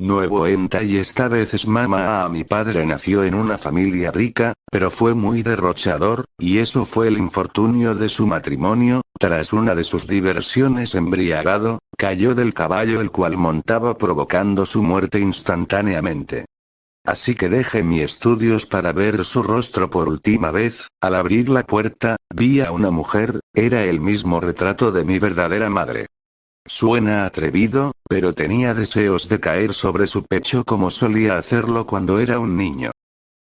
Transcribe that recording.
Nuevo y esta vez es mamá. A mi padre nació en una familia rica, pero fue muy derrochador, y eso fue el infortunio de su matrimonio, tras una de sus diversiones embriagado, cayó del caballo el cual montaba provocando su muerte instantáneamente. Así que dejé mis estudios para ver su rostro por última vez, al abrir la puerta, vi a una mujer, era el mismo retrato de mi verdadera madre. Suena atrevido, pero tenía deseos de caer sobre su pecho como solía hacerlo cuando era un niño.